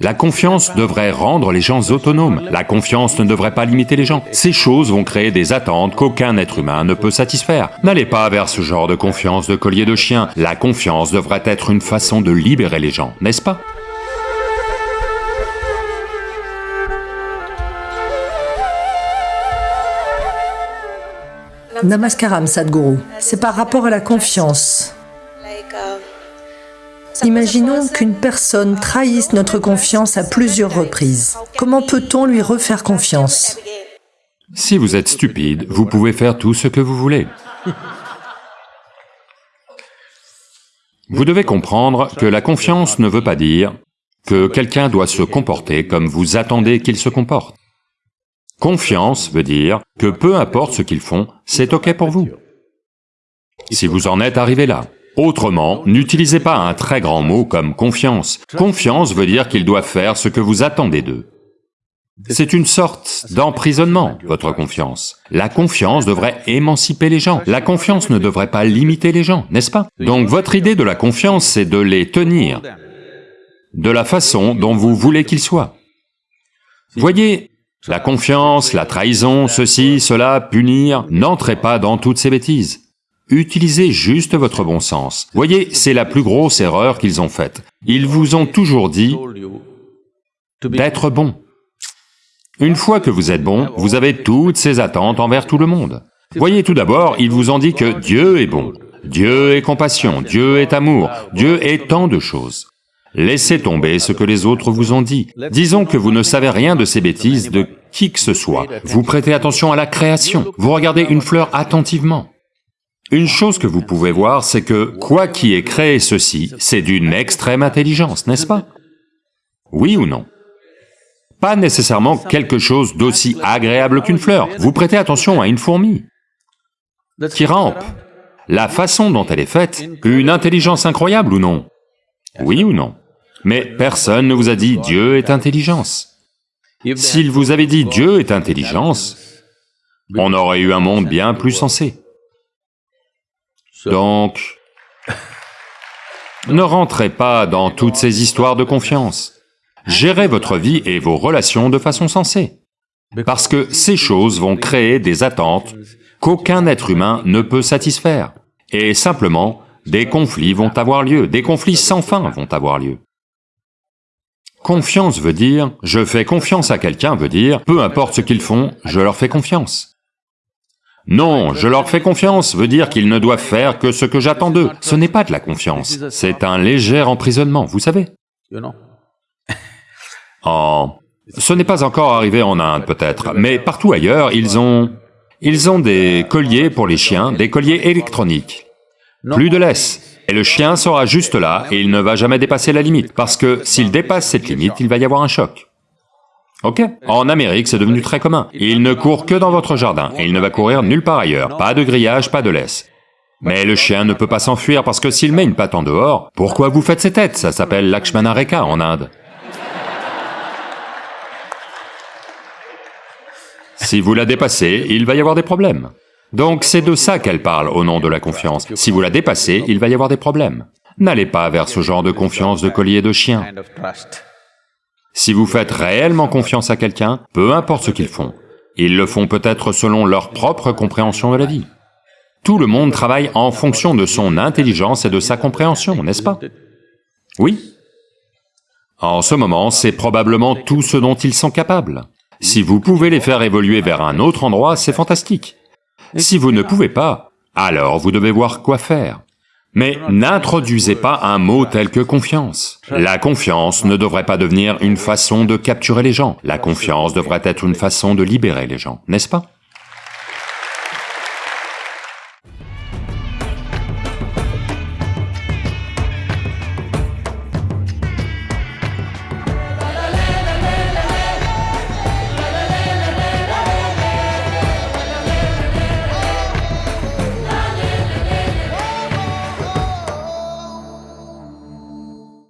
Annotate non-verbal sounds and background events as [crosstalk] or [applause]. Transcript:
La confiance devrait rendre les gens autonomes, la confiance ne devrait pas limiter les gens. Ces choses vont créer des attentes qu'aucun être humain ne peut satisfaire. N'allez pas vers ce genre de confiance de collier de chien, la confiance devrait être une façon de libérer les gens, n'est-ce pas? Namaskaram Sadhguru, c'est par rapport à la confiance. Imaginons qu'une personne trahisse notre confiance à plusieurs reprises. Comment peut-on lui refaire confiance? Si vous êtes stupide, vous pouvez faire tout ce que vous voulez. Vous devez comprendre que la confiance ne veut pas dire que quelqu'un doit se comporter comme vous attendez qu'il se comporte. Confiance veut dire que peu importe ce qu'ils font, c'est ok pour vous. Si vous en êtes arrivé là, Autrement, n'utilisez pas un très grand mot comme confiance. Confiance veut dire qu'ils doivent faire ce que vous attendez d'eux. C'est une sorte d'emprisonnement, votre confiance. La confiance devrait émanciper les gens, la confiance ne devrait pas limiter les gens, n'est-ce pas? Donc votre idée de la confiance, c'est de les tenir de la façon dont vous voulez qu'ils soient. Voyez, la confiance, la trahison, ceci, cela, punir, n'entrez pas dans toutes ces bêtises. Utilisez juste votre bon sens. Voyez, c'est la plus grosse erreur qu'ils ont faite. Ils vous ont toujours dit d'être bon. Une fois que vous êtes bon, vous avez toutes ces attentes envers tout le monde. Voyez, tout d'abord, ils vous ont dit que Dieu est bon, Dieu est compassion, Dieu est amour, Dieu est tant de choses. Laissez tomber ce que les autres vous ont dit. Disons que vous ne savez rien de ces bêtises de qui que ce soit. Vous prêtez attention à la création, vous regardez une fleur attentivement. Une chose que vous pouvez voir, c'est que quoi qui ait créé ceci, c'est d'une extrême intelligence, n'est-ce pas? Oui ou non? Pas nécessairement quelque chose d'aussi agréable qu'une fleur. Vous prêtez attention à une fourmi qui rampe. La façon dont elle est faite, une intelligence incroyable ou non? Oui ou non? Mais personne ne vous a dit Dieu est intelligence. S'il vous avait dit Dieu est intelligence, on aurait eu un monde bien plus sensé. Donc, ne rentrez pas dans toutes ces histoires de confiance. Gérez votre vie et vos relations de façon sensée, parce que ces choses vont créer des attentes qu'aucun être humain ne peut satisfaire, et simplement, des conflits vont avoir lieu, des conflits sans fin vont avoir lieu. Confiance veut dire, je fais confiance à quelqu'un veut dire, peu importe ce qu'ils font, je leur fais confiance. Non, je leur fais confiance veut dire qu'ils ne doivent faire que ce que j'attends d'eux. Ce n'est pas de la confiance, c'est un léger emprisonnement, vous savez. En... [laughs] Ce n'est pas encore arrivé en Inde peut-être, mais partout ailleurs, ils ont... Ils ont des colliers pour les chiens, des colliers électroniques. Plus de laisse. Et le chien sera juste là et il ne va jamais dépasser la limite, parce que s'il dépasse cette limite, il va y avoir un choc. Ok En Amérique, c'est devenu très commun. Il ne court que dans votre jardin, et il ne va courir nulle part ailleurs. Pas de grillage, pas de laisse. Mais le chien ne peut pas s'enfuir parce que s'il met une patte en dehors, pourquoi vous faites ces têtes? Ça s'appelle Lakshmana Rekha en Inde. Si vous la dépassez, il va y avoir des problèmes. Donc c'est de ça qu'elle parle au nom de la confiance. Si vous la dépassez, il va y avoir des problèmes. N'allez pas vers ce genre de confiance de collier de chien. Si vous faites réellement confiance à quelqu'un, peu importe ce qu'ils font, ils le font peut-être selon leur propre compréhension de la vie. Tout le monde travaille en fonction de son intelligence et de sa compréhension, n'est-ce pas? Oui En ce moment, c'est probablement tout ce dont ils sont capables. Si vous pouvez les faire évoluer vers un autre endroit, c'est fantastique. Si vous ne pouvez pas, alors vous devez voir quoi faire. Mais n'introduisez pas un mot tel que confiance. La confiance ne devrait pas devenir une façon de capturer les gens, la confiance devrait être une façon de libérer les gens, n'est-ce pas?